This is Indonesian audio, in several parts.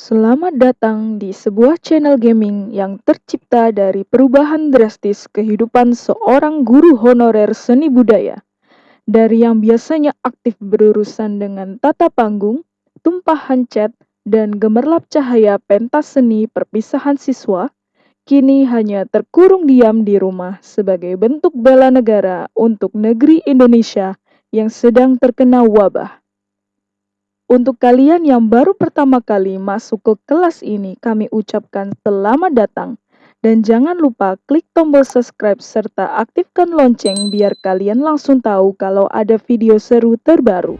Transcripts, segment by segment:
Selamat datang di sebuah channel gaming yang tercipta dari perubahan drastis kehidupan seorang guru honorer seni budaya. Dari yang biasanya aktif berurusan dengan tata panggung, tumpahan cat, dan gemerlap cahaya pentas seni perpisahan siswa, kini hanya terkurung diam di rumah sebagai bentuk bela negara untuk negeri Indonesia yang sedang terkena wabah. Untuk kalian yang baru pertama kali masuk ke kelas ini, kami ucapkan selamat datang. Dan jangan lupa klik tombol subscribe serta aktifkan lonceng biar kalian langsung tahu kalau ada video seru terbaru.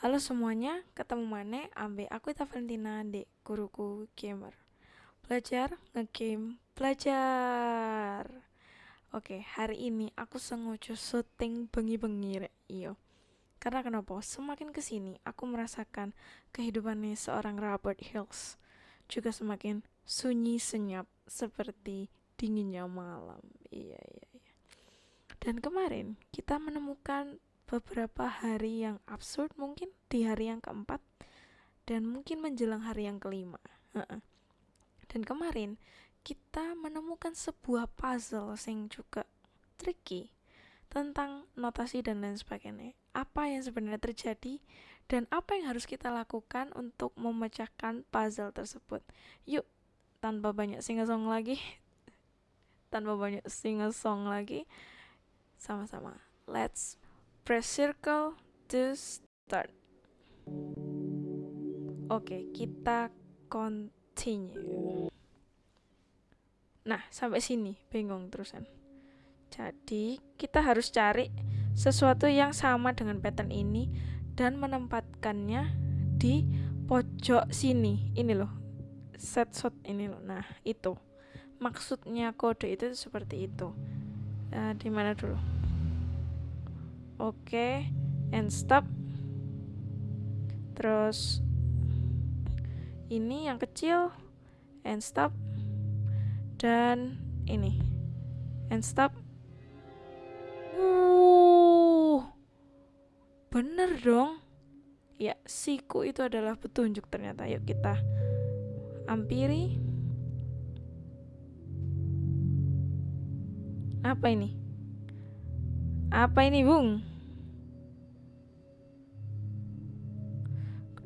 Halo semuanya, ketemu mana ambe aku Ita Valentina di guruku gamer. Belajar ngegame, belajar. Oke, hari ini aku sengaja syuting bengi-bengi rek. Iyo. Karena kenapa? Semakin ke sini aku merasakan kehidupannya seorang Robert Hills juga semakin sunyi senyap seperti dinginnya malam. Iya, iya, iya. Dan kemarin kita menemukan beberapa hari yang absurd mungkin di hari yang keempat dan mungkin menjelang hari yang kelima. Dan kemarin kita menemukan sebuah puzzle yang juga tricky tentang notasi dan lain sebagainya. Apa yang sebenarnya terjadi dan apa yang harus kita lakukan untuk memecahkan puzzle tersebut. Yuk, tanpa banyak singa-song lagi, tanpa banyak singa-song lagi, sama-sama. Let's press circle to start. Oke, kita continue. Nah, sampai sini bingung terusan. Jadi, kita harus cari sesuatu yang sama dengan pattern ini dan menempatkannya di pojok sini. Ini loh. Set shot ini loh. Nah, itu. Maksudnya kode itu seperti itu. Uh, di mana dulu? Oke and stop. Terus ini yang kecil and stop. Dan ini and stop. Uh bener dong. Ya siku itu adalah petunjuk ternyata. Yuk kita ampiri. Apa ini? Apa ini bung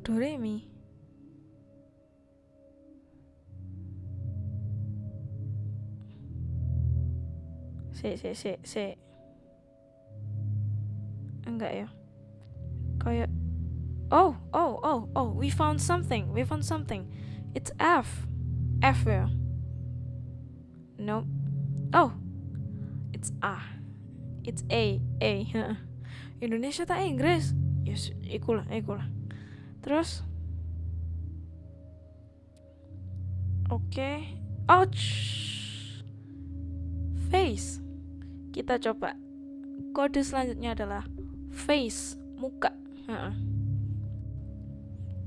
Doremi. Si, si, si, si. Enggak ya. Kayak Oh, oh, oh, oh, we found something. We found something. It's F. F ya. Nope. Oh. It's A. It's A. A. Indonesia tak Inggris. Yes, ikulah, ikulah terus? Oke. Okay. ouch face. Kita coba. Kode selanjutnya adalah face muka. Uh.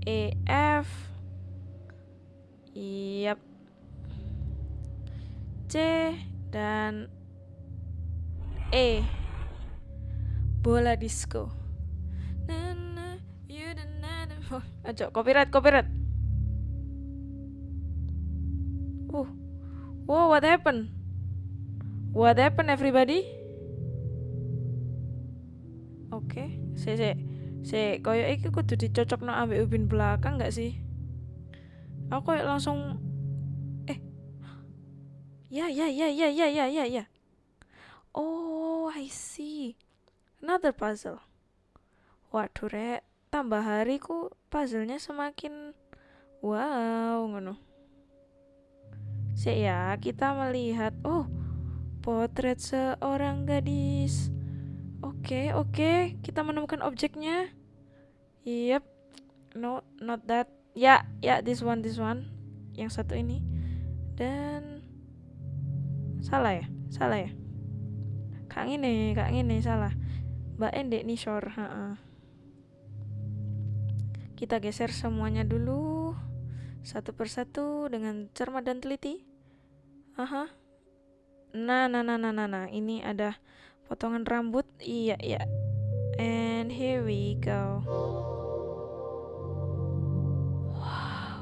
E F. Yap. C dan E. Bola disco Oh, aja copyright, copyright. Wow, wow, what happened? What happened, everybody? Oke, okay. se se se koyo iki kudu dicocokno ambil ubin belakang nggak sih? Aku koyo langsung eh Ya, ya, ya, ya, ya, ya, ya, ya. Oh, I see. Another puzzle. Waduh, rek tambah hari ku puzzlenya semakin wow ngono. Sih ya kita melihat oh potret seorang gadis. Oke okay, oke okay. kita menemukan objeknya. Yep no not that. Ya yeah, ya yeah, this one this one. Yang satu ini. Dan salah ya salah ya. Kak ini kak ini salah. Mbak endek nih shore ha -ha. Kita geser semuanya dulu satu persatu dengan cermat dan teliti. Aha. Nah, nah, nah, nah, nah, nah. Ini ada potongan rambut. Iya, iya. And here we go. Wow.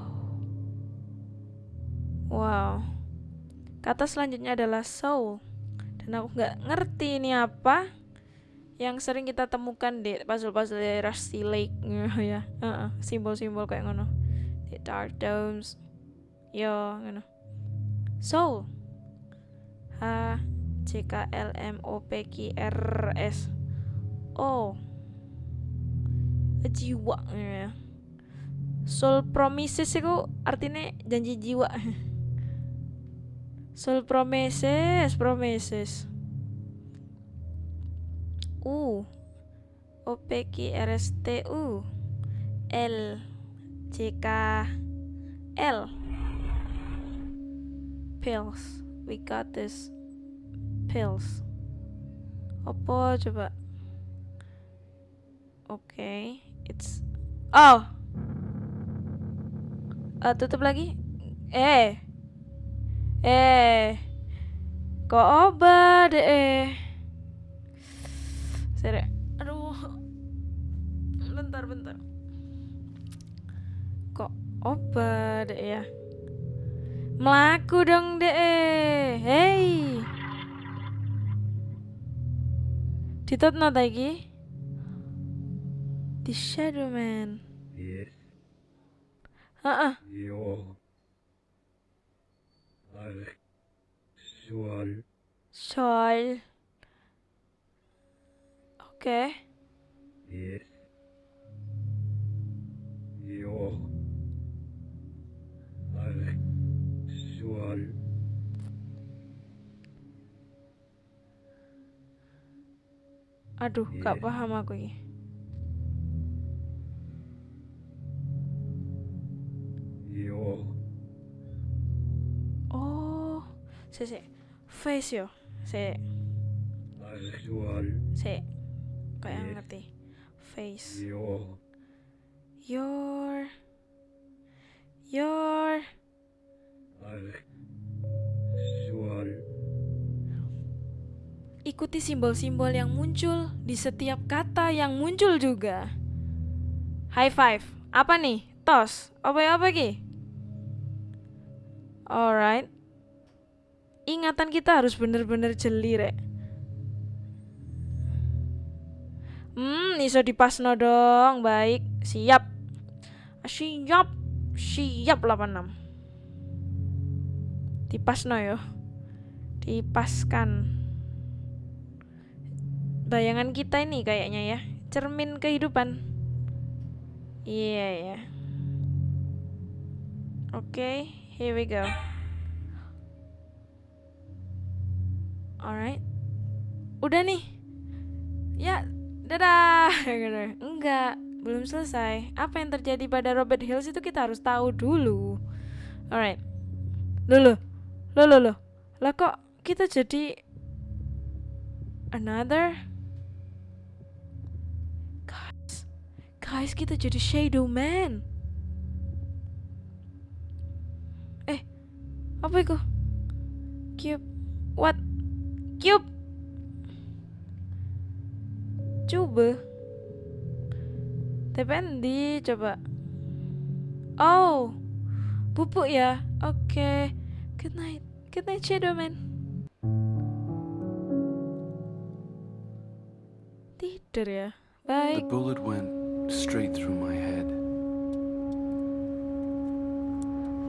Wow. Kata selanjutnya adalah soul. Dan aku nggak ngerti ini apa yang sering kita temukan di puzzle-puzzle di Rusty Lake ya uh simbol-simbol kayak ngono. Di Dark Domes. Yo ngono. So H C K L M O P Q R S. O. Jiwa ya. Soul promises itu artinya janji jiwa. Soul promises promises U. O P Q R S T U. L. C K L. Pills. We got this. Pills. Apa coba. Oke okay. it's oh. Uh, tutup lagi. Eh. Eh. Kok obat eh Sere. Aduh. Bentar, bentar. Kok obat ya? Melaku dong deh. Hey. Ditutno lagi. The Shadow Man. Yes. Yo. Alex. Soal. Soal. Oke. Yes. Yo. Soal. Aduh, gak Yes. paham aku ini. Yo. Oh, si si. Face yo. Si, Alex. Soal. Si. Kayak Yes. ngerti. Face. Yo. Your Your. Soal. Ikuti simbol-simbol yang muncul di setiap kata yang muncul juga. High five. Apa nih? Tos. Apa ya apa ki? Alright. Ingatan kita harus bener-bener jeli rek. Iso dipasno dong. Baik, siap. Siap. Siap 86. Dipasno yo. Dipaskan bayangan kita ini kayaknya ya cermin kehidupan iya ya oke here we go alright udah nih ya dadah enggak belum selesai apa yang terjadi pada Robert Hills itu kita harus tahu dulu alright lo lo lo lo lo lah kok kita jadi another Guys, kita jadi Shadow Man. Eh, apa itu? Cube. What? Cube. Coba. TPN di coba. Oh. Pupuk ya. Oke. Good night. Good night Shadow Man. Tidur ya. The Baik. bullet went straight through my head.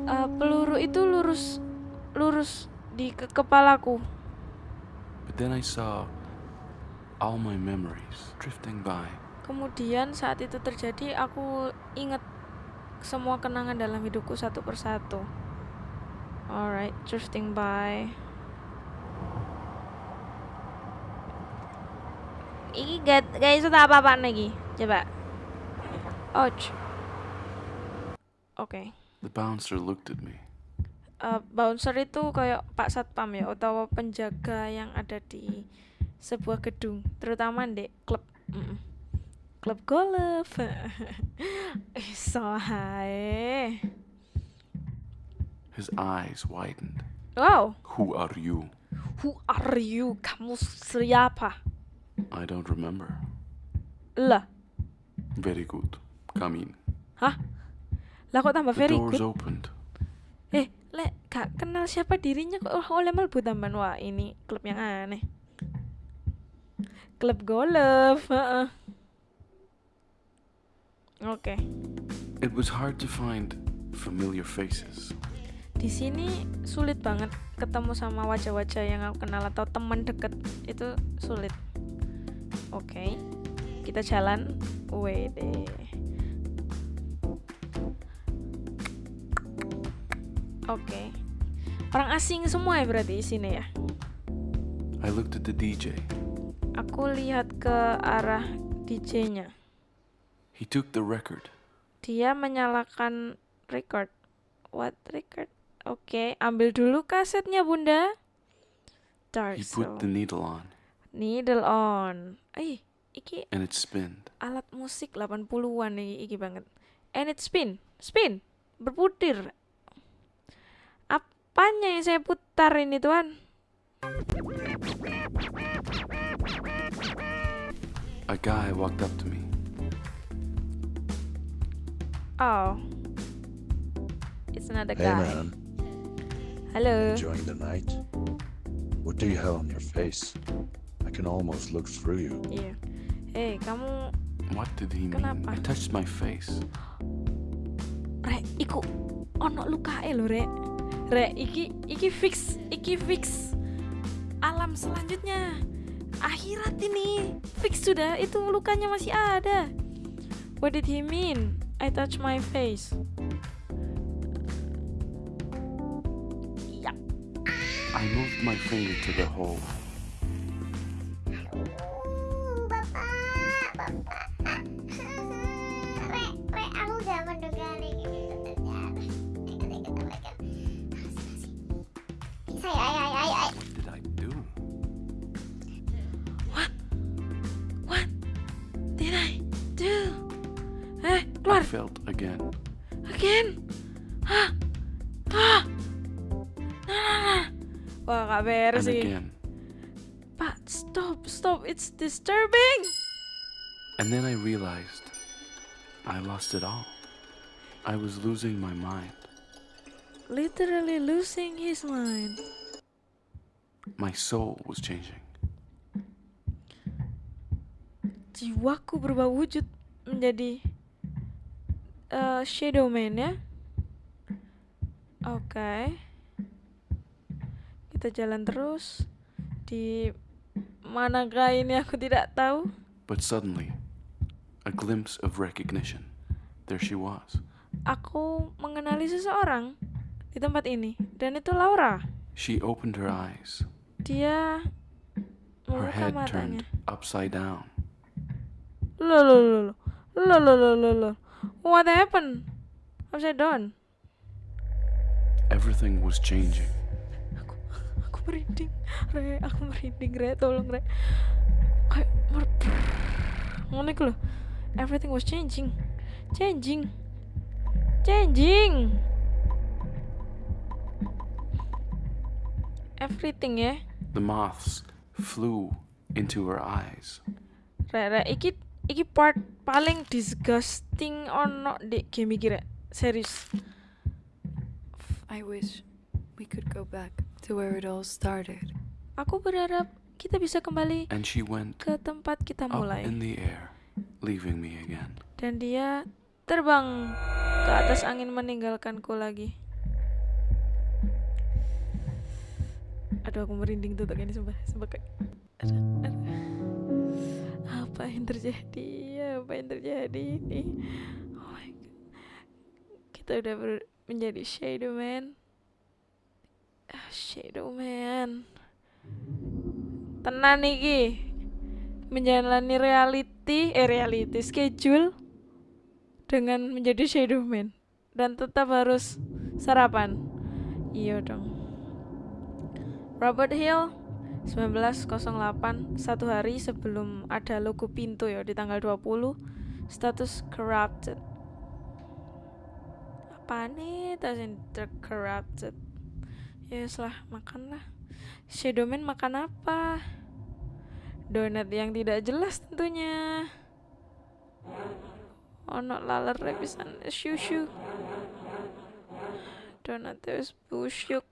Eh, peluru itu lurus lurus di ke kepalaku. But then I saw all my memories drifting by. Kemudian saat itu terjadi aku ingat semua kenangan dalam hidupku satu persatu. Alright, drifting by. Iki gak gak iso tak apa-apa lagi. Coba. Ouch. Oke. The bouncer looked at me. Eh, bouncer itu kayak Pak Satpam ya atau penjaga yang ada di sebuah gedung, terutama di klub. Mm-mm. klub golf. so hae. His eyes widened. Wow, Who are you? who are you? Kamu siapa? I don't remember. Lah, Very good. Come in. hah? Lah kok tambah The very doors good? opened. Eh, lek gak kenal siapa dirinya kok oh, oleh melbu tambahan wah ini klub yang aneh. Klub golf. Oke. It was hard to find familiar faces. Di sini sulit banget ketemu sama wajah-wajah yang aku kenal atau teman deket itu sulit. Oke. Kita jalan. Wede. Oke. Orang asing semua ya berarti di sini ya. I looked at the DJ. Aku lihat ke arah DJ-nya. He took the record. Dia menyalakan record. What record? Oke, ambil dulu kasetnya, Bunda. Dark He put the needle on, Needle on. Eh, iki and it spinned. alat musik 80-an iki, iki banget. And it spin. Spin. Berputar. Apanya yang saya putar ini, Tuan? A guy walked up to me. Oh. It's another Hey guy. man, Halo. enjoying the night? What do you have on your face? I can almost look through you. Iya. Eh, kamu What did he mean? Kenapa? I touched my face. Rek, iku ono lukae lho, Rek. Rek, iki iki fix, iki fix. Alam selanjutnya. Akhirat ini. Fix sudah, itu lukanya masih ada. What did he mean? I touch my face. I moved my finger to the hole. Wah, And again. Pak, stop, stop. It's disturbing. And then I realized I lost it all. I was losing my mind. Literally losing his mind. My soul was changing. Jiwaku berubah wujud menjadi eh, Shadow Man ya. Oke. Kita jalan terus. Di manakah ini aku tidak tahu. But suddenly, a glimpse of recognition. There she was. Aku mengenali seseorang di tempat ini dan itu Laura. She opened her eyes. Dia Her head matanya. turned upside down. Lo lo lo lo lo lo lo lo lo. What happened? Upside down. Everything was changing. Merinding. Re, aku merinding, Re. Tolong, Re. Kayak mer ngono iku lho. Everything was changing. Changing. Changing. Everything ya. The moths flew into her eyes. Rek, rek, iki iki part paling disgusting ono di game iki rek. Serius. I wish we could go back to where it all started. Aku berharap kita bisa kembali And she went ke tempat kita up mulai. in the air, leaving me again. Dan dia terbang ke atas angin meninggalkanku lagi. Aduh aku merinding tuh ini sumpah, sumpah kayak. Apa yang terjadi? Apa yang terjadi ini? Oh my god. Kita udah ber- menjadi Shadow Man. Ah, Shadow Man. Tenan iki. Menjalani reality, eh reality schedule dengan menjadi Shadow Man dan tetap harus sarapan. Iya dong. Robert Hill, 1908 satu hari sebelum ada logo pintu ya di tanggal 20 status corrupted apa nih tas corrupted ya yes lah makan lah. Shadowman makan apa? Donat yang tidak jelas tentunya. Ono laler pisan shushu donat terus busyuk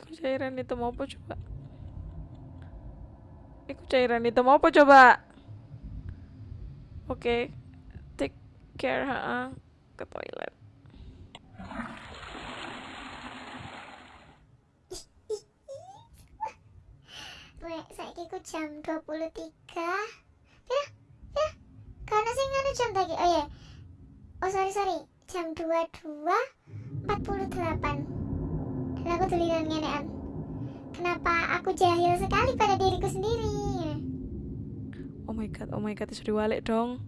Iku cairan hitam apa coba? Iku cairan hitam apa coba? Oke, take care ha ke toilet. Wek, saiki ku jam 23. Pira? Pira? Karena sing anu jam tadi. Oh ya. Oh sorry sorry. Jam 22.48. Dan aku tulisan ngenean. Kenapa aku jahil sekali pada diriku sendiri? Oh my god, oh my god, sudah diwalik dong.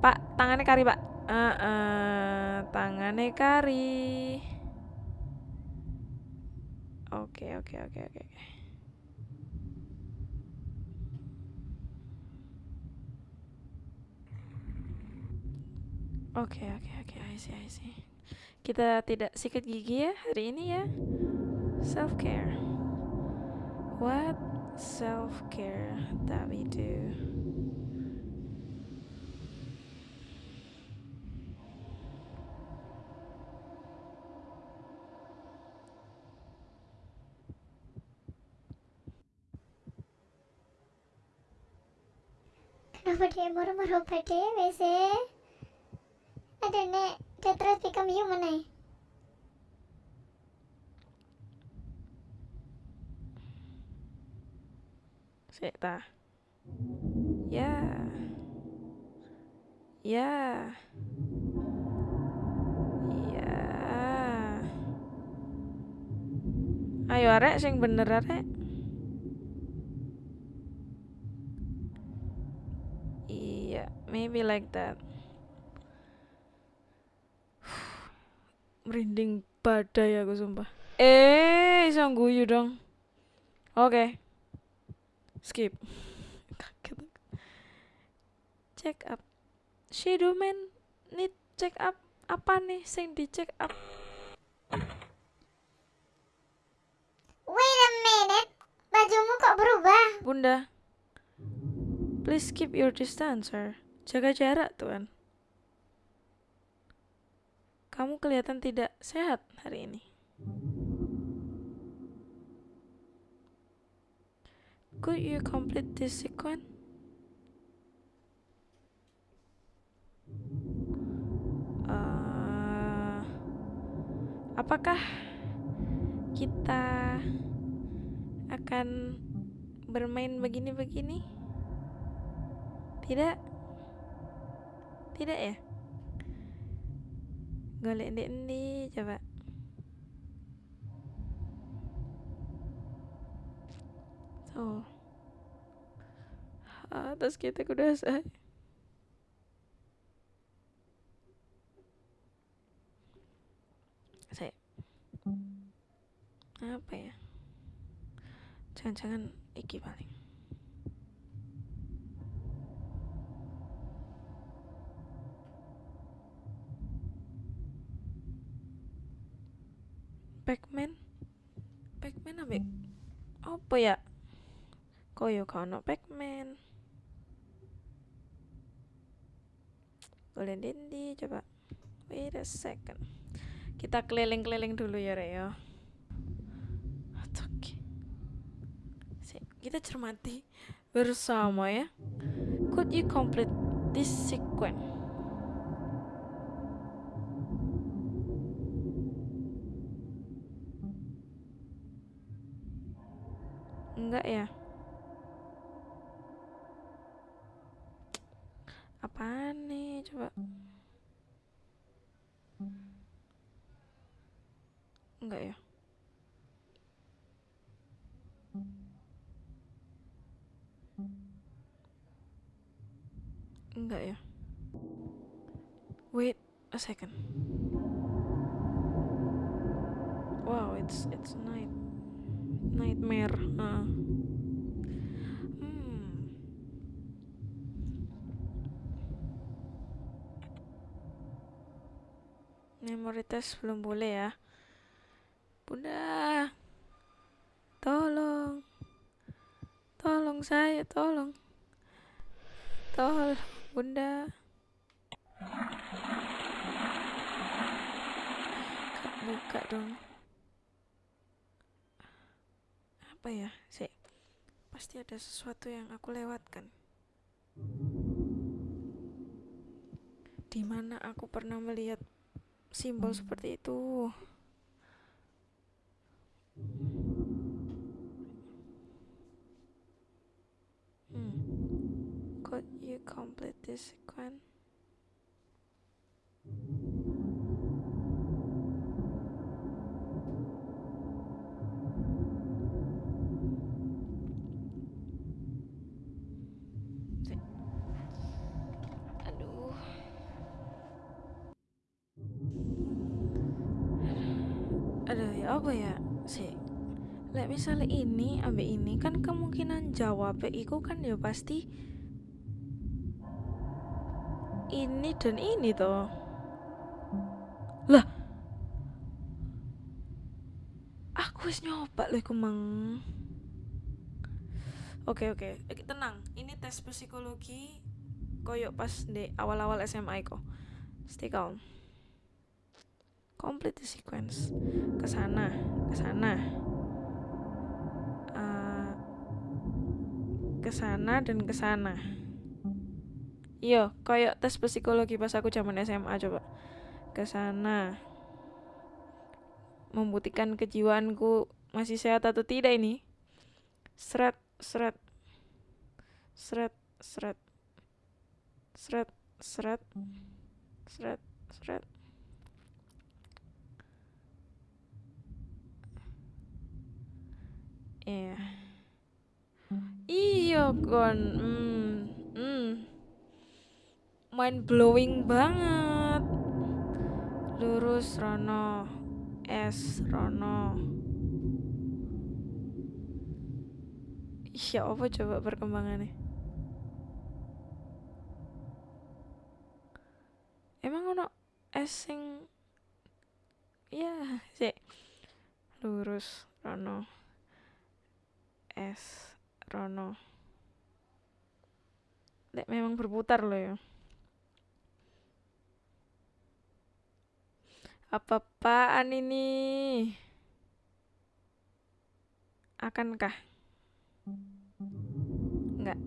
Pak, tangannya kari, Pak. Ah, ah, tangannya kari. Oke, oke, oke, oke. oke. Oke, oke, oke, I see, I see. Kita tidak sikat gigi ya hari ini ya. Self care. What self care that we do? WC? Ada nek Detroit become human eh. Sik ta. Ya. Ya. Ya. Ayo arek sing bener arek. Iya, maybe like that. Merinding badai aku sumpah. Eh, iso guyu dong. Oke. Skip. Kaget. Check up. Shadowman need check up apa nih sing di check up? Wait a minute. Bajumu kok berubah? Bunda. Please keep your distance, sir. Jaga jarak, Tuan. Kamu kelihatan tidak sehat hari ini. Could you complete this sequence? Eh, apakah kita akan bermain begini-begini? Tidak? Tidak ya? Golek di endi coba. Atas kita kuda saya. Apa ya? Jangan-jangan iki paling. Pac-Man? Pac-Man ambek apa ya? Koyo kono Pac-Man. Boleh dendi coba. Wait a second. Kita keliling-keliling dulu ya, Rek ya. Oke. Kita cermati bersama ya. Could you complete this sequence? Enggak ya? Apaan nih? Coba. Enggak ya? Enggak ya? Wait, a second. Wow, it's it's night nightmare. Uh. Hmm. Memory test belum boleh ya. Bunda. Tolong. Tolong saya, tolong. Tolong, Bunda. Kak, buka dong. Apa ya? Sih. Pasti ada sesuatu yang aku lewatkan. Di mana aku pernah melihat simbol seperti itu. Hmm. Could you complete this sequence? Misalnya ini ambek ini kan kemungkinan jawab iku kan ya pasti ini dan ini toh. Lah. Aku wis nyoba lho iku mang. Oke oke, Oke, tenang. Ini tes psikologi koyok pas di awal-awal SMA kok. Stay calm. Complete the sequence. Ke sana, ke sana. Uh, ke sana dan ke sana. Iya, koyok tes psikologi pas aku zaman SMA coba. Ke sana. Membuktikan kejiwaanku masih sehat atau tidak ini. Seret, seret. Seret, seret. Seret, seret. Seret, seret. Iya. Iya kon. Hmm. Hmm. Mind blowing banget. Lurus Rono. S Rono. Iya apa coba perkembangannya? Emang ono S sing Iya, sih. Lurus Rono. S Rono. Lek memang berputar loh ya. Apa-apaan ini? Akankah? Enggak.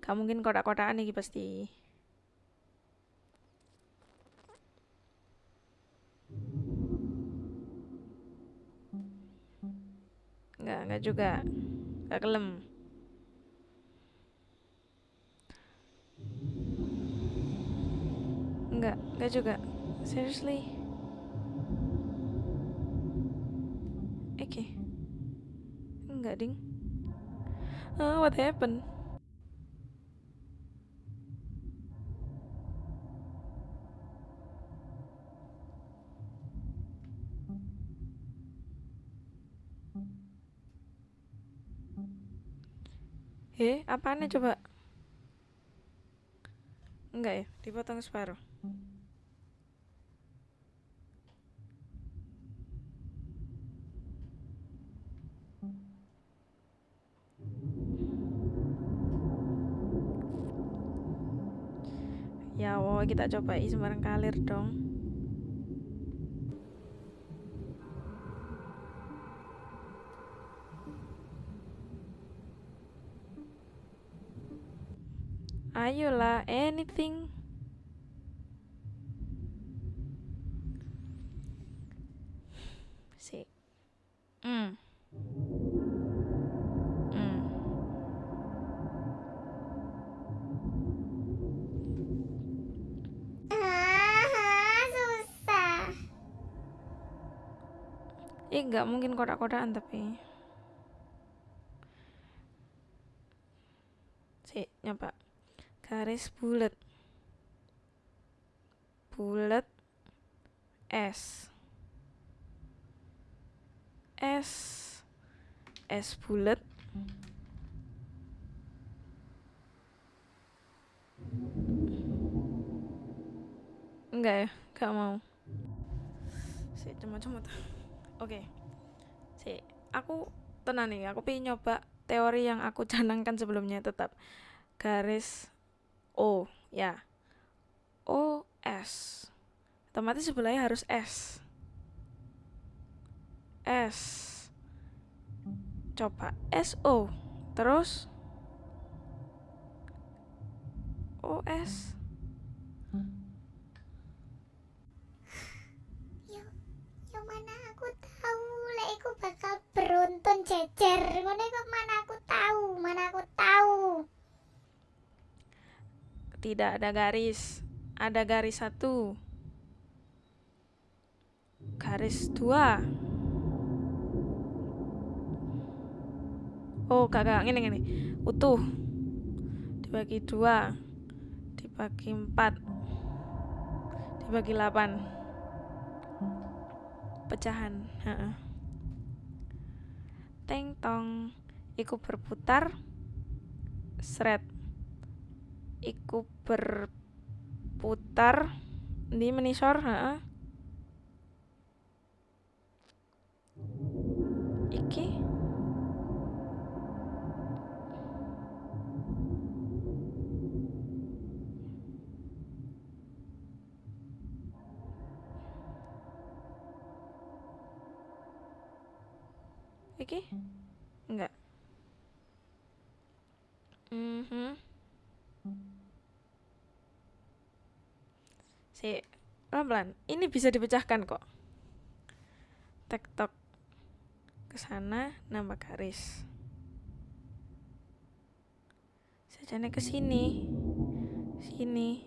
Gak mungkin kotak-kotakan iki pasti. Enggak, enggak juga. Enggak kelem. Enggak, enggak juga. Seriously? Oke. Enggak, ding. Ah, what happened? Eh, apaan coba? Enggak ya, dipotong separuh. Ya Allah, kita coba sembarang kalir dong. Ayolah, anything. Si. Hmm. Hmm. Ah, susah. Eh, nggak mungkin kotak-kotakan tapi. Si, nyoba. Garis bulat. bulat S. S. S bulat enggak ya? Enggak mau. Si cuma-cuma oke. Si aku tenang nih. Aku pengen nyoba teori yang aku canangkan sebelumnya tetap. Garis O ya. O S. Otomatis sebelahnya harus S. S. Coba S O. Terus? O S. Yo, mana aku tahu? Lek aku bakal beruntun jejer. Mana aku tahu, mana aku tahu. Tidak ada garis. Ada garis satu. Garis dua. Oh kakak ini ini utuh. Dibagi dua. Dibagi empat. Dibagi delapan pecahan. Heeh. teng tong. Iku berputar. Seret iku berputar. Di menisor heeh. iki? Iki enggak mhm si pelan-pelan. Ini bisa dipecahkan kok. Tektok ke sana nambah garis. Sajane ke sini. Sini.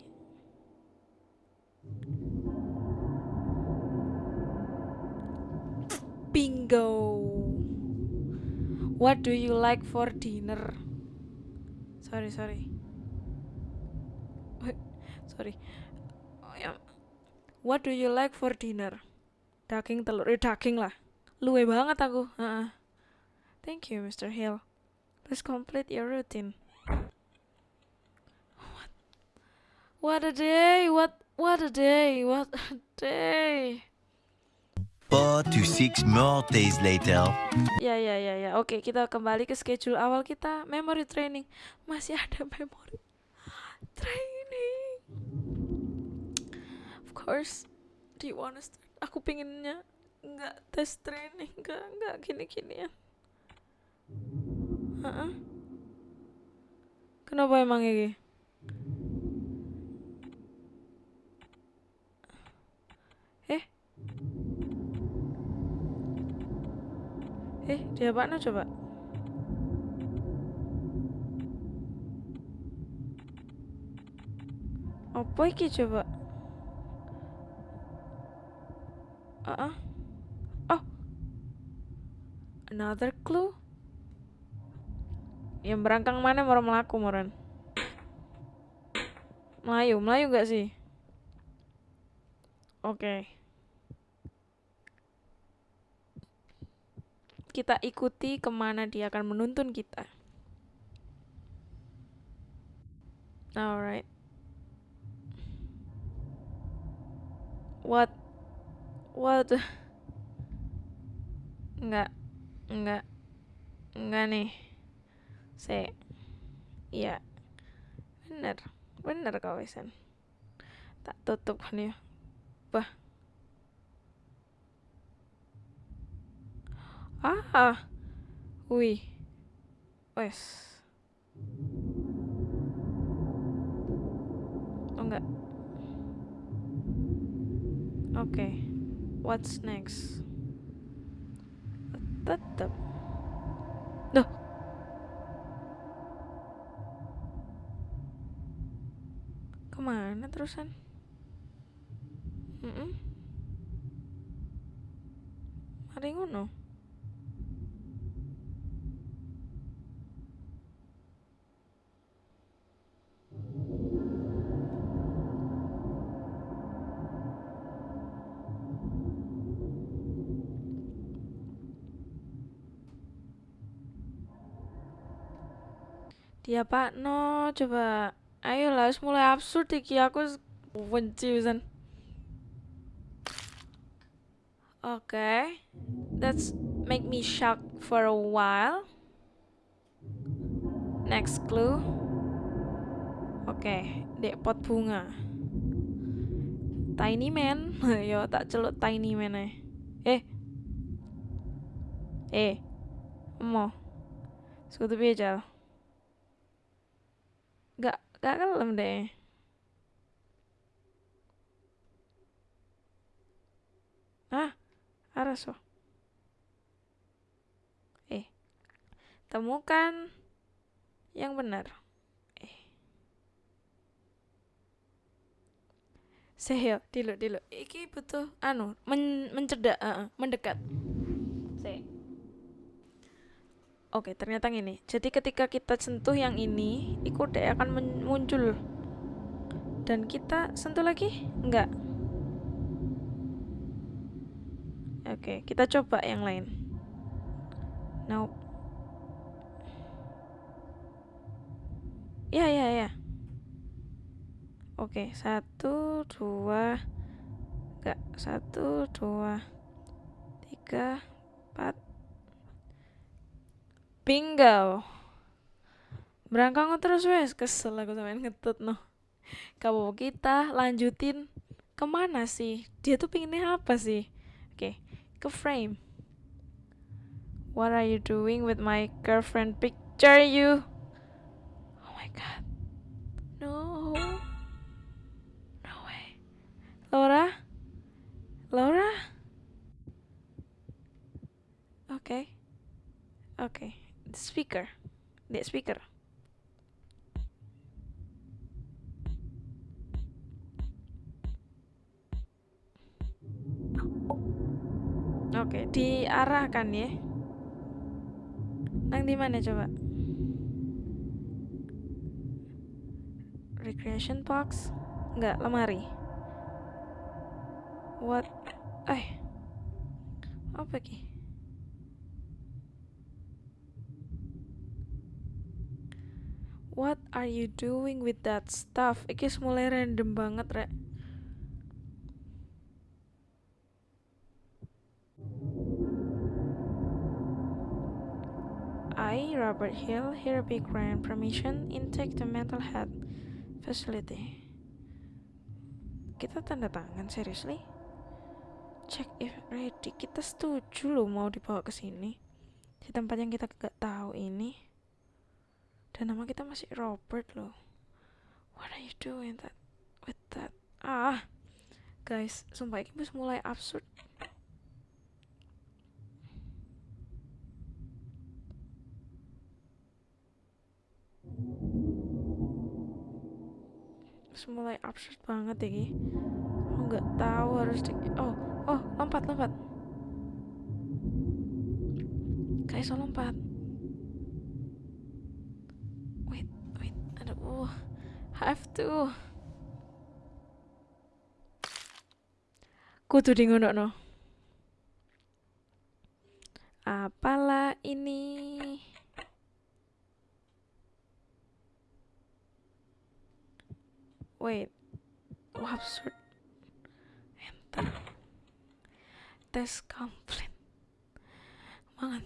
Bingo. What do you like for dinner? Sorry sorry. Sorry. What do you like for dinner daging telur eh daging lah luwe banget aku Heeh. thank you Mr. Hill please complete your routine what what a day what what a day what a day Four to six more days later. Ya ya ya ya. Oke, kita kembali ke schedule awal kita, memory training. Masih ada memory training. Course. Do you? Aku pinginnya nggak tes training, nggak nggak gini-gini ya. Heeh. Kenapa emang ini? Eh? Eh, dia apa coba? Apa iki coba? Ah. Oh. Another clue? Yang berangkang mana mau melaku moran? Melayu, Melayu gak sih? Oke. Kita ikuti ke mana dia akan menuntun kita. Alright. What? What? Enggak. Enggak. Enggak nih. Se. Iya. Bener. Bener kau Wisan. Tak tutup nih. Bah. Ah. Wih. Wes. Oh enggak. Oke. What's next? Tetap. Duh. Ke mana terusan? Mm Mari ngono. Ya Pak, no, coba. Ayolah, wis mulai absurd iki aku benci. Oke. That's make me shocked for a while. Next clue. Oke, dek pot bunga. Tiny man. Yo tak celuk tiny man ae. Eh. Eh. Mo. Sekutu piye? Gak, kelem deh. Ah, aras oh. Eh, temukan yang benar. Eh. Seyo, dulu, dulu. Iki butuh anu, men mencedak, uh, mendekat. Oke, ternyata gini. Jadi ketika kita sentuh yang ini, iku dek akan muncul. Dan kita sentuh lagi? Enggak. Oke, kita coba yang lain. Nope. Ya, ya, ya. Oke, satu, dua, enggak, satu, dua, tiga, empat. Bingo. Berangkang terus wes, kesel aku sampean ngetut no. Kamu kita lanjutin ke mana sih? Dia tuh pinginnya apa sih? Oke, ke frame. What are you doing with my girlfriend picture you? Oh my god. No. No way. Laura? Laura? Oke. Oke. Speaker. The speaker. Oke, diarahkan ya. Nang di mana coba? Recreation box? Enggak, lemari. What? Eh. Apa ki? What are you doing with that stuff? Iki mulai random banget, Rek. I, Robert Hill, hereby grant permission intake the mental health facility. Kita tanda tangan, seriously? Check if ready. Kita setuju loh mau dibawa ke sini. Di tempat yang kita gak tahu ini. Dan nama kita masih Robert loh. What are you doing that with that? Ah, guys, sumpah ini wis mulai absurd. Mulai absurd banget ini. Aku nggak tahu harus di oh oh lompat lompat. Kayak so lompat. Wait wait aduh have to. Kudu di ngono no. Apalah ini? Wait. Oh, absurd. Enter. Tes komplain. Mangan.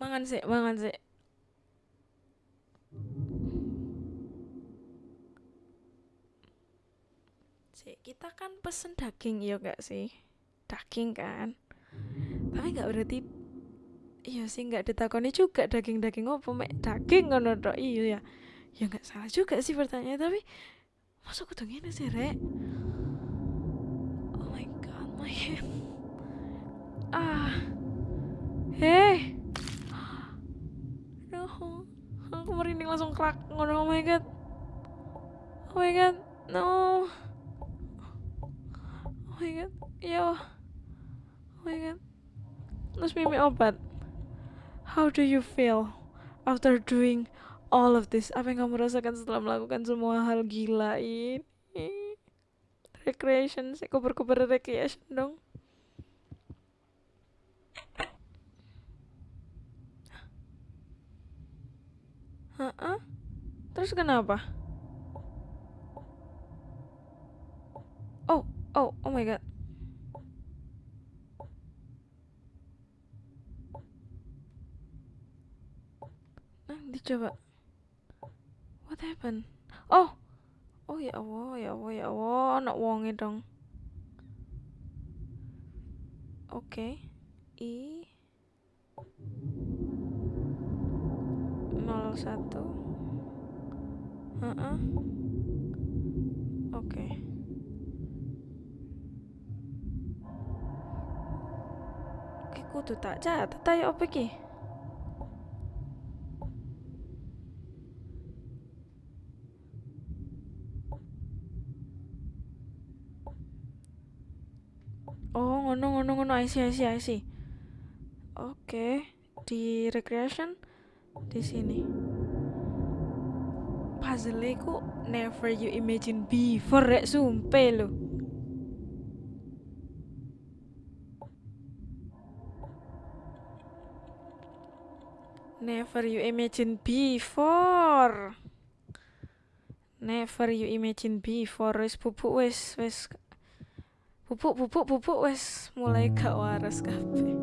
Mangan sih, mangan sih. Sih, kita kan pesen daging ya gak sih? Daging kan? Tapi nggak berarti Iya sih nggak ditakoni juga daging-daging apa mek daging ngono tok. Iya ya. Ya nggak salah juga sih pertanyaan tapi masa kudu ngene sih rek? Oh my god my hand ah. Hei. No aku merinding langsung krak ngono oh my god. Oh my god no oh my god yo oh my god. Terus mimi obat. How do you feel after doing all of this? Apa yang kamu rasakan setelah melakukan semua hal gila ini? Recreation sih kuber-kuber recreation dong. Hah? Terus kenapa? Oh, oh, oh my god. Nah, dicoba. What happened? Oh, oh ya Allah, ya Allah, ya Allah, nak wonge dong. Oke, I 01 Heeh. Oke. Oke, kudu tak catet ayo apa iki? Oh, ngono ngono ngono, I see, I see, I see. Oke, di recreation di sini. Puzzle ku never you imagine before rek sumpah lo. Never you imagine before. Never you imagine before wis pupuk wis wis pupuk pupuk pupuk wis mulai gak waras kabeh.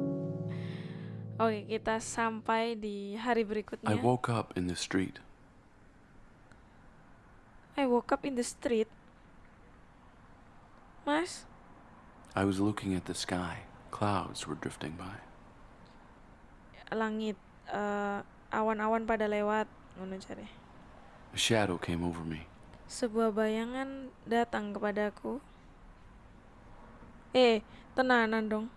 Oke, kita sampai di hari I berikutnya. woke up in the street. I woke up in the street. Mas, I was looking at the sky. Clouds were drifting by. langit eh, awan-awan pada lewat ngono cari. A shadow came over me. Sebuah bayangan datang kepadaku. Eh, tenanan dong.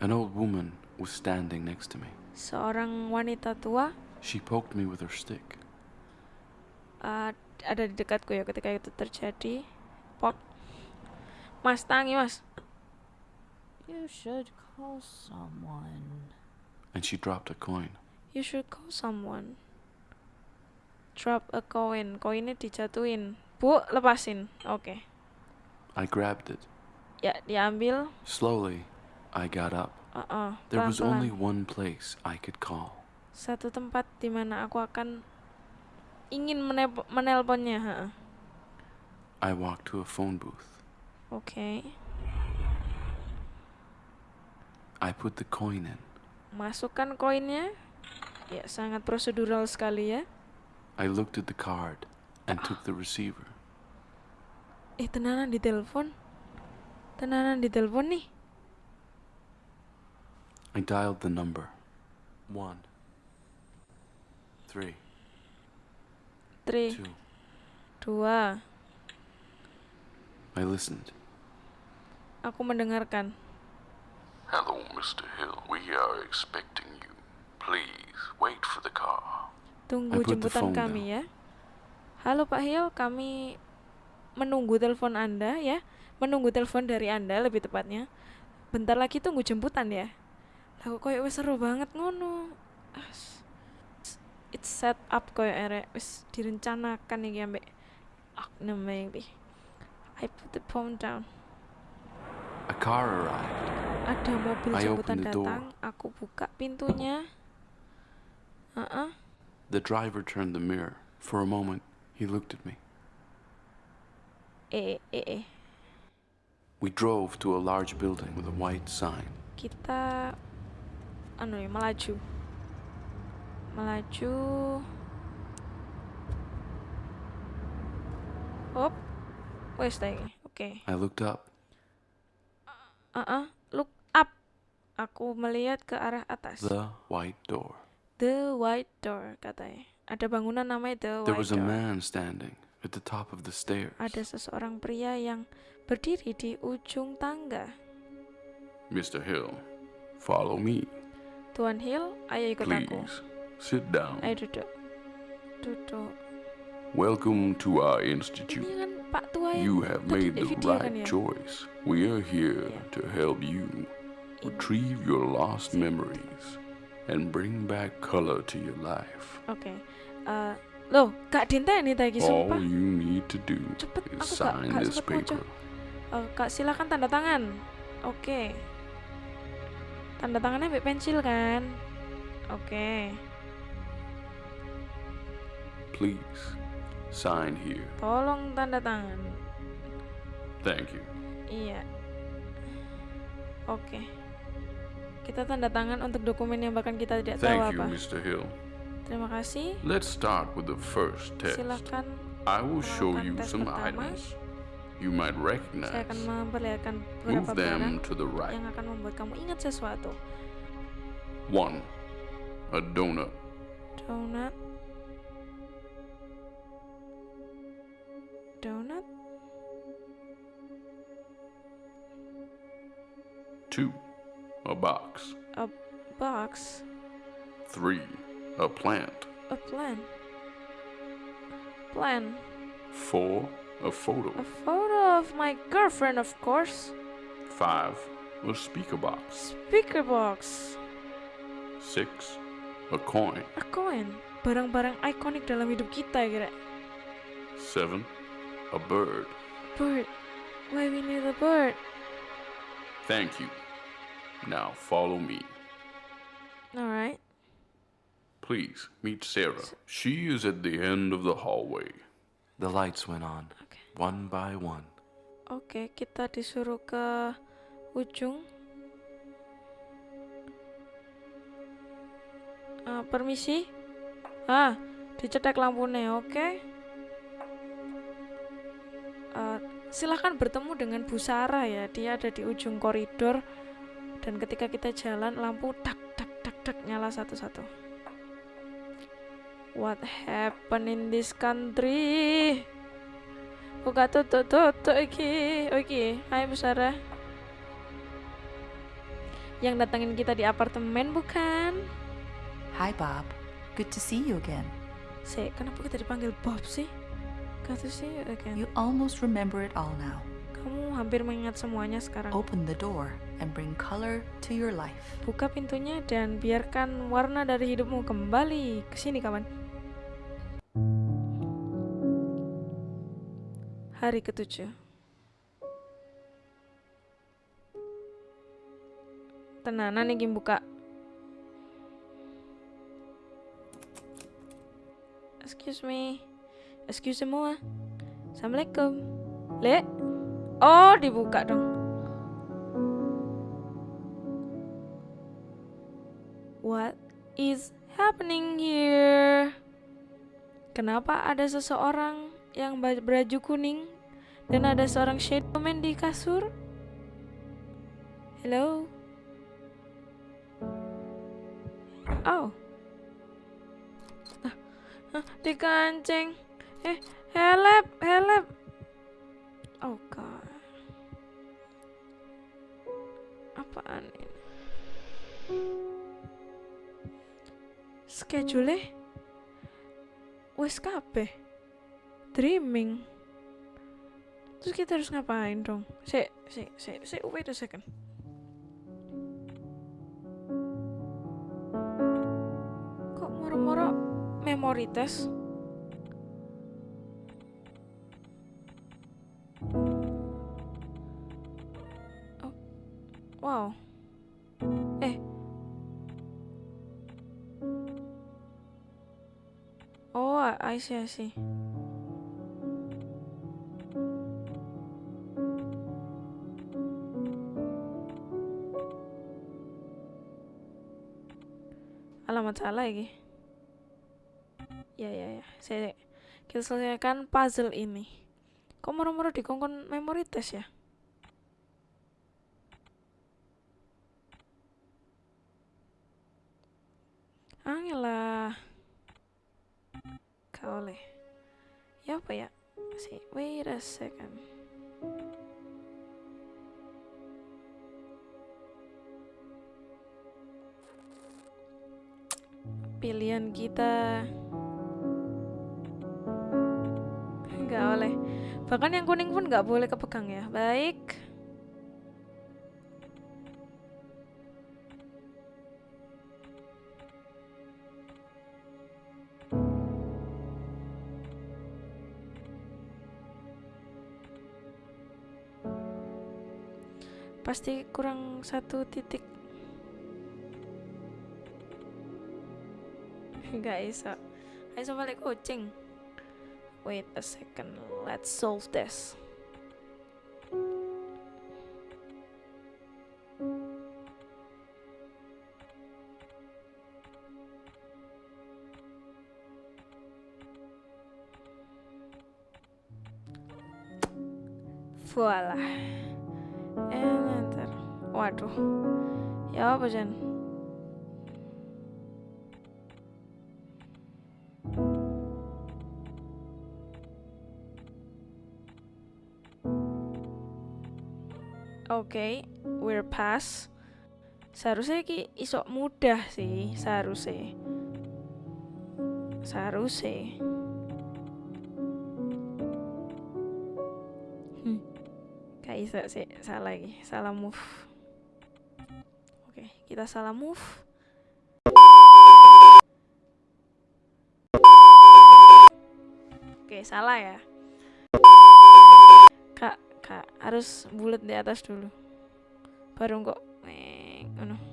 An old woman was standing next to me. Seorang wanita tua She poked me with her stick. eh, ada di dekatku ya ketika itu terjadi. Pop. Mas, tangi mas. You should call someone. And she dropped a coin. You should call someone. Drop a coin. Koinnya dijatuhin. Bu, lepasin. Oke. I grabbed it. Ya, diambil. Slowly, I got up. Uh-uh, There was only one place I could call. Satu tempat di mana aku akan ingin menelponnya. ha. I walked to a phone booth. Oke. I put the coin in. Masukkan koinnya. Ya, sangat prosedural sekali ya. I looked at the card and took the receiver. Eh, tenanan di telepon. Tenanan di telepon nih. I dialed the number. One. Three. 3, Two. 2. I listened. Aku mendengarkan. Hello, Mr. Hill. We are expecting you. Please wait for the car. Tunggu jemputan kami ya. Halo Pak Hil, kami menunggu telepon Anda ya. Menunggu telepon dari Anda lebih tepatnya. Bentar lagi tunggu jemputan ya. Lah kok koyo wis seru banget ngono. As- It's set up koyo erek wis direncanakan iki ambek Agnem maybe. I put the phone down. A car arrived. Ada mobil I jemputan datang, aku buka pintunya. Heeh. The driver turned the mirror. For a moment, he looked at me. Eh eh eh. We drove to a large building with a white sign. kita anu ya melaju melaju Hop wes iki oke I looked up. ah look up aku melihat ke arah atas The white door. the white door katanya ada bangunan namanya the There white was a man standing at the top of the stairs. ada seseorang pria yang berdiri di ujung tangga Mr. Hill, follow me, Tuan Hill ayo ikut aku please. Sit down. ayo duduk duduk Welcome to our ini institute. kan Pak Tua yang You have made the kan right ya? choice. We are here Yeah. to help you retrieve your lost memories and bring back color to your life. Oke. Eh, loh, gak dinteni ta iki All sumpah. you need to do Cepet, is aku gak- sign gak this paper. Eh, Kak silakan tanda tangan. Oke. Tanda tangannya ambil pensil kan? Oke. Please, sign here. Tolong tanda tangan. Thank you. Iya. Oke. Kita tanda tangan untuk dokumen yang bahkan kita tidak tahu Thank you, apa. Mr. Hill. Terima kasih. Let's start with the first test. Silakan I will show you some pertama. items you might saya recognize. akan memperlihatkan Move beberapa them barang to the right. yang akan membuat kamu ingat sesuatu. One, a donut. Donat. Donat. Two, a box. A box. Three, a plant. A plan. Plan. Four, a photo. A photo of my girlfriend, of course. Five, a speaker box. Speaker box. Six, a coin. A coin. Barang-barang ikonik dalam hidup kita kira. Seven, a bird. Bird. Why we need a bird? Thank you. Now follow me. Alright. Please meet Sarah. She is at the end of the hallway. The lights went on, Oke. one by one. Oke, kita disuruh ke ujung. Ah, permisi. Ah, dicetek lampunya, oke. Ah, silahkan bertemu dengan Bu Sarah ya. Dia ada di ujung koridor. Dan ketika kita jalan, lampu tak tak tak tak nyala satu-satu. What happened in this country? Kok gak tutup-tutup iki? Iki, hai Bu Sarah. Yang datangin kita di apartemen bukan? Hi, Bob. Good to see you again. Sih, kenapa kita dipanggil Bob sih? See you again. You almost remember it all now. Hampir mengingat semuanya sekarang. Open the door and bring color to your life. Buka pintunya dan biarkan warna dari hidupmu kembali ke sini kawan. Hari ketujuh. Tenanan nih buka. Excuse me. Excuse semua. Assalamualaikum. Le. Oh, dibuka dong. What is happening here? Kenapa ada seseorang yang baju kuning dan ada seorang shadow man di kasur? Hello? Oh. Ah, ah, dikancing. Eh, help, help. Oh god. Apaan ini? Schedule wes. Dreaming. Terus kita harus ngapain dong? Si, si, si, si, wait a second. Kok moro-moro memory test? See, I. Alamat salah lagi. Ya, ya, ya. Saya kita selesaikan puzzle ini. Kok moro-moro dikongkon memory test ya? Second. Pilihan kita nggak oleh. Bahkan yang kuning pun nggak boleh kepegang ya. Baik. Pasti kurang satu titik. Nggak bisa. Ayo balik kucing. Wait a second. Let's solve this. Voila. Enter. Waduh. Ya apa Jan? Oke, we're pass. Seharusnya ki isok mudah sih, seharusnya. Seharusnya. Iso sih, salah lagi, salah move. Oke, kita salah move. Oke, salah ya. Kak, kak harus bulat di atas dulu. Baru kok eh ngono. Ini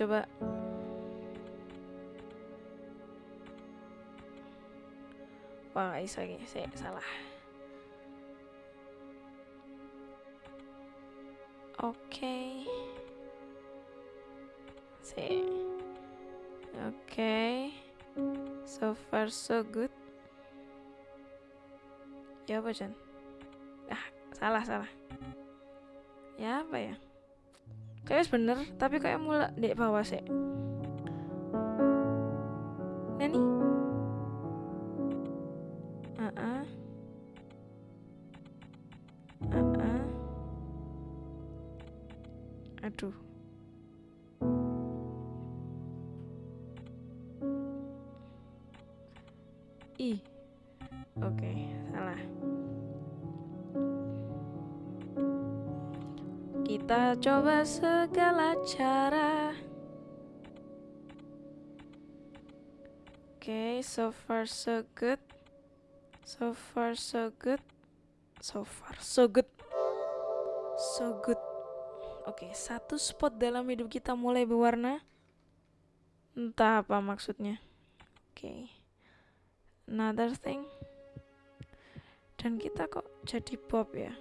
coba? Wah, lagi. Saya salah. Oke. Si. Oke. So far so good. Ya apa, Jan? Ah, salah, salah. Ya apa ya? Kayaknya bener, tapi kayak mulai di bawah sih. Nani? Uh-uh. Uh-uh. Aduh. Coba segala cara. Oke, so far so good. So far so good. So far so good. So good. Oke, satu spot dalam hidup kita mulai berwarna. Entah apa maksudnya. Oke. Another thing. Dan kita kok jadi Bob ya?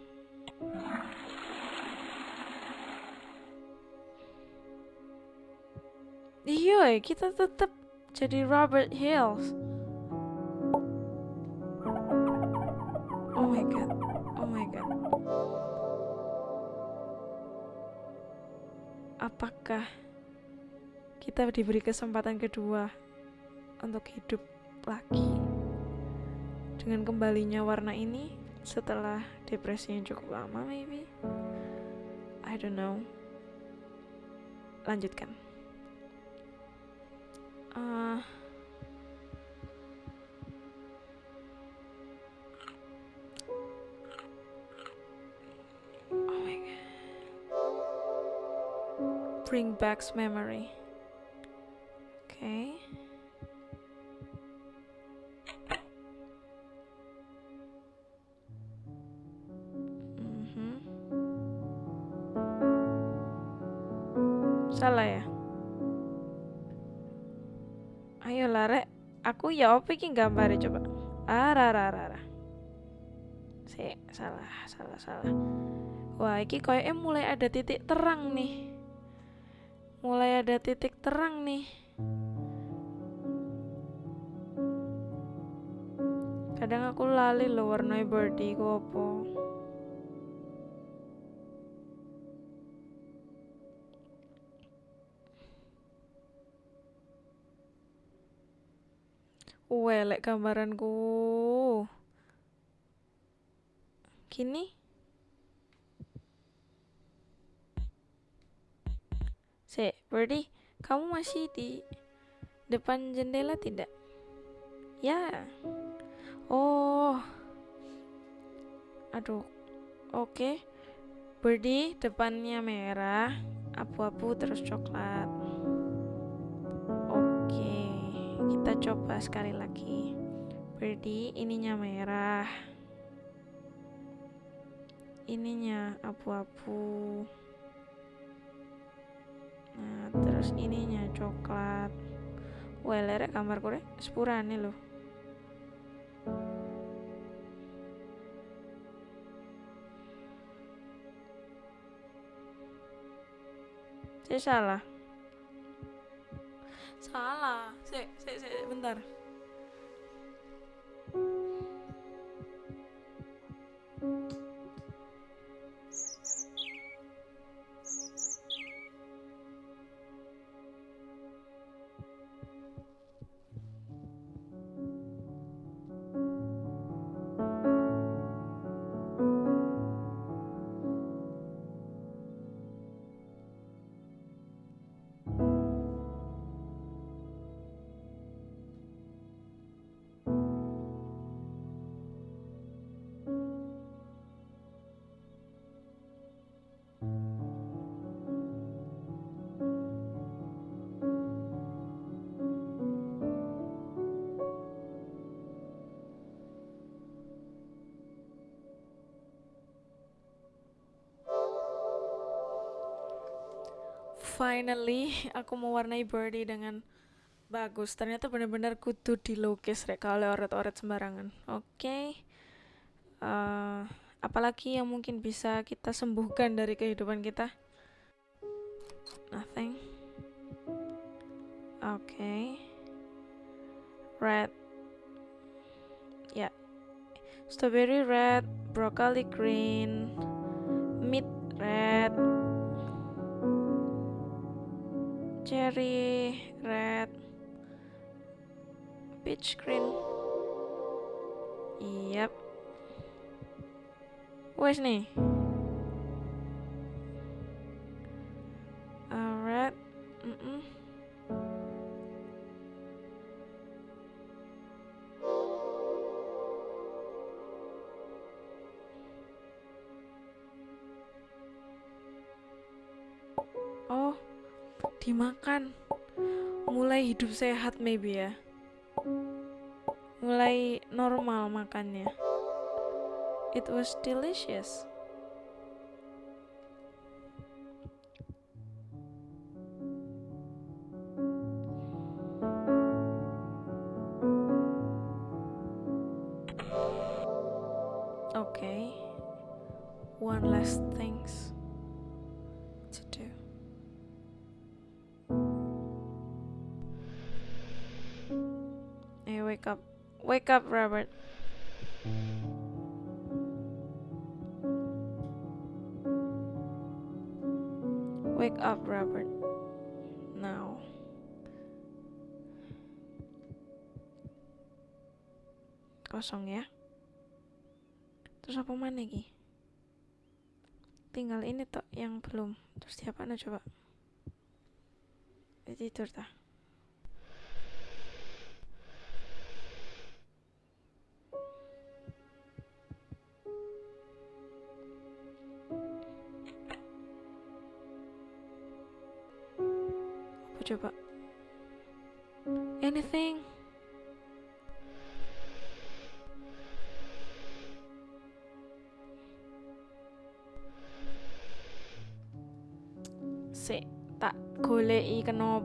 Iya, kita tetap jadi Robert Hills. Oh my god. Oh my god. Apakah kita diberi kesempatan kedua untuk hidup lagi dengan kembalinya warna ini setelah depresi yang cukup lama maybe? I don't know. Lanjutkan. Uh, oh my god. Bring back memory. Ya apa iki gambare coba. Ah, ra ra ra. ra. Si, salah, salah, salah. Wah, iki koyoknya mulai ada titik terang nih. Mulai ada titik terang nih. Kadang aku lali lo warna birdie ku apa. Welek gambaranku. Gini. Se, Birdie, kamu masih di depan jendela tidak? Ya. Oh. Aduh. Oke. Birdie, depannya merah, abu-abu terus coklat. Kita coba sekali lagi. Birdie, ininya merah. Ininya abu-abu. Nah, terus ininya coklat. Wah, lerek gambar kore sepurane loh. Saya salah. Salah. Sik, sik, sik, bentar. Finally, aku mewarnai birdie dengan bagus. Ternyata benar-benar kudu dilukis rek kalau oret-oret sembarangan. Oke. Eh, apalagi yang mungkin bisa kita sembuhkan dari kehidupan kita? Nothing. Oke. Red. Ya. Strawberry red, broccoli green, cherry red, peach green. Yap. Wes nih. Hidup sehat maybe ya. Mulai normal makannya. It was delicious. Okay. One last things wake up. Wake up, Robert. Wake up, Robert. Now. Kosong ya. Terus apa mana lagi? Tinggal ini tok yang belum. Terus siapa nih coba? Tidur tah.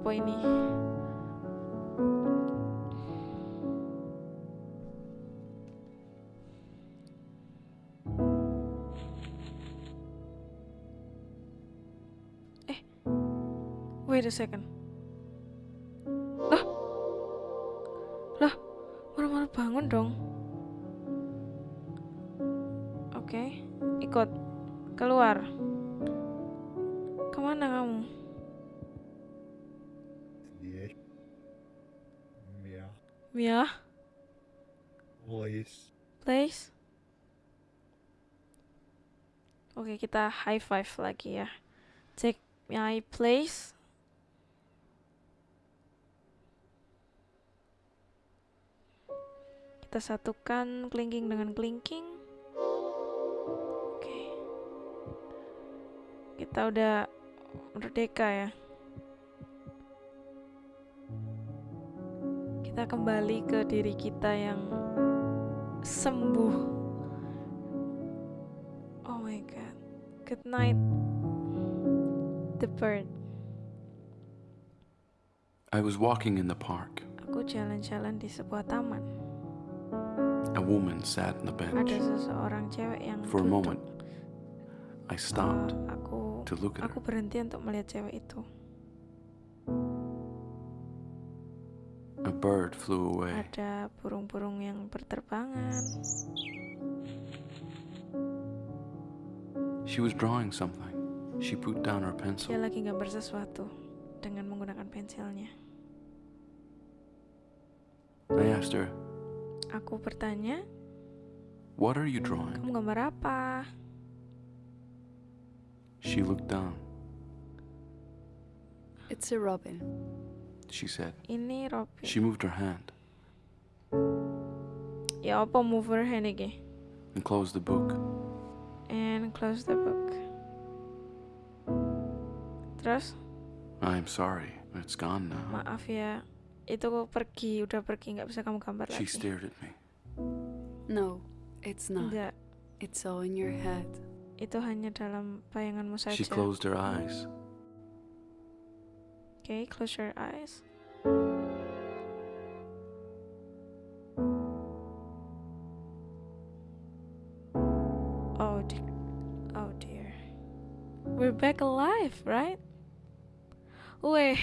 Kenapa ini. Eh, wait a second. Oke, kita high five lagi ya. Take my place. Kita satukan kelingking dengan kelingking. Oke. Kita udah merdeka ya. kita kembali ke diri kita yang sembuh good night the bird I was walking in the park. aku jalan-jalan di sebuah taman A woman sat on the ada bench. seseorang cewek yang For a duduk. moment, I stopped Uh, aku to look at her. aku berhenti untuk melihat cewek itu A bird flew away. ada burung-burung yang berterbangan She was drawing something. She put down her dia pencil. lagi gambar sesuatu dengan menggunakan pensilnya I asked her, aku bertanya What are you drawing? kamu gambar apa She looked down. It's a robin. She said. ini Robin She moved her hand ya apa mover hand iki and closed the book. And close the book terus I'm sorry, it's gone now. maaf ya itu kok pergi udah pergi nggak bisa kamu gambar She lagi stared at me. No, it's not. enggak It's all in your head. itu hanya dalam bayanganmu saja She closed her eyes. okay close your eyes we're back alive right Weh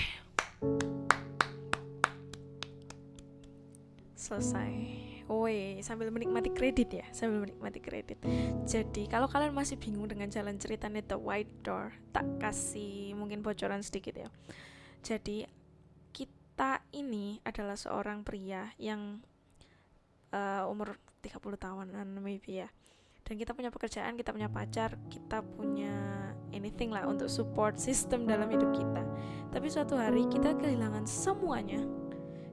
selesai Woi, sambil menikmati kredit ya, sambil menikmati kredit. Jadi, kalau kalian masih bingung dengan jalan ceritanya The White Door, tak kasih mungkin bocoran sedikit ya. Jadi, kita ini adalah seorang pria yang eh, umur 30 tahunan maybe ya. Dan kita punya pekerjaan, kita punya pacar, kita punya anything lah untuk support system dalam hidup kita. Tapi suatu hari kita kehilangan semuanya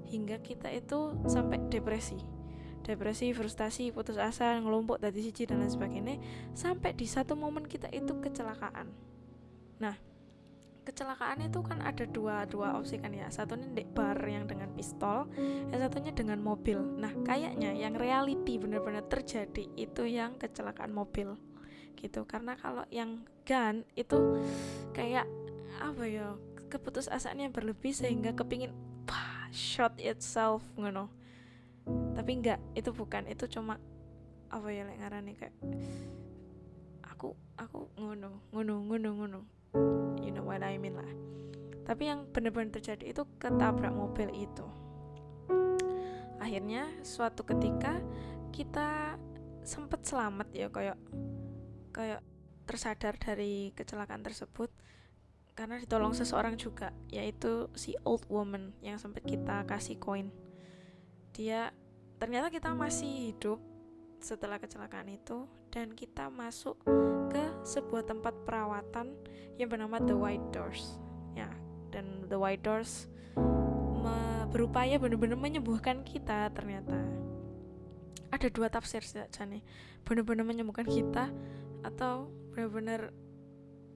hingga kita itu sampai depresi. Depresi, frustasi, putus asa, ngelompok dari siji dan lain sebagainya sampai di satu momen kita itu kecelakaan. Nah kecelakaan itu kan ada dua dua opsi kan ya. Satunya di bar yang dengan pistol yang satunya dengan mobil. Nah kayaknya yang reality benar-benar terjadi itu yang kecelakaan mobil gitu. Karena kalau yang gun itu kayak apa ya keputusasaannya berlebih sehingga kepingin wah, shot itself ngono. Tapi enggak itu bukan itu cuma apa ya lek ngarani kayak aku aku ngono ngono ngono ngono. You know what I mean lah. Tapi yang benar-benar terjadi itu ketabrak mobil itu. Akhirnya suatu ketika kita sempat selamat ya kayak kayak tersadar dari kecelakaan tersebut karena ditolong seseorang juga yaitu si old woman yang sempat kita kasih koin. Dia ternyata kita masih hidup setelah kecelakaan itu dan kita masuk ke sebuah tempat perawatan yang bernama The White Doors. Ya dan The White Doors berupaya benar-benar menyembuhkan kita ternyata. Ada dua tafsir saja nih benar-benar menyembuhkan kita atau benar-benar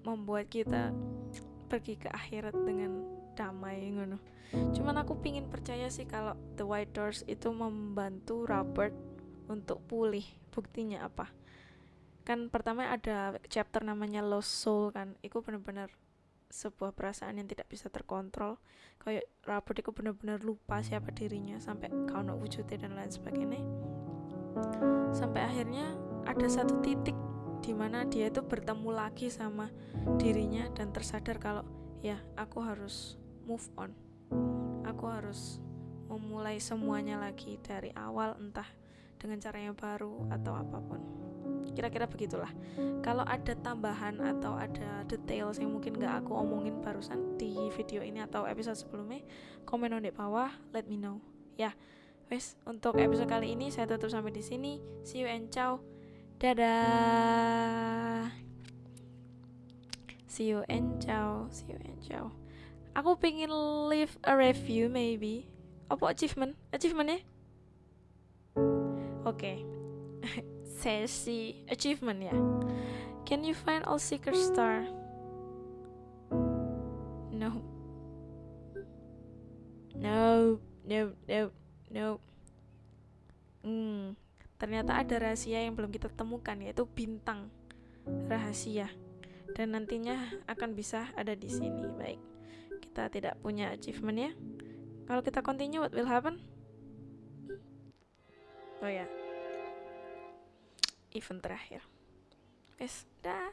membuat kita pergi ke akhirat dengan damai ngono. Cuman aku pingin percaya sih kalau The White Doors itu membantu Robert untuk pulih. Buktinya apa? Kan pertama ada chapter namanya Lost Soul kan. Itu benar-benar sebuah perasaan yang tidak bisa terkontrol. Kayak Robert itu benar-benar lupa siapa dirinya sampai kau wujudnya dan lain sebagainya. Sampai akhirnya ada satu titik di mana dia itu bertemu lagi sama dirinya dan tersadar kalau ya aku harus move on. Aku harus memulai semuanya lagi dari awal entah dengan cara yang baru atau apa pun. Kira-kira begitulah. Kalau ada tambahan atau ada details yang mungkin gak aku omongin barusan di video ini atau episode sebelumnya komen di bawah let me know. Ya wes untuk episode kali ini saya tutup sampai di sini. See you and ciao dadah. See you and ciao see you and ciao. Aku pengen leave a review maybe. Apa achievement? Achievement ya? Oke. Okay. sesi achievement ya. Can you find all seeker star? No. No no no Nope. Hmm, ternyata ada rahasia yang belum kita temukan yaitu bintang rahasia dan nantinya akan bisa ada di sini. Baik, kita tidak punya achievement ya. Kalau kita continue, what will happen? Oh ya, event terakhir. Wes, dah.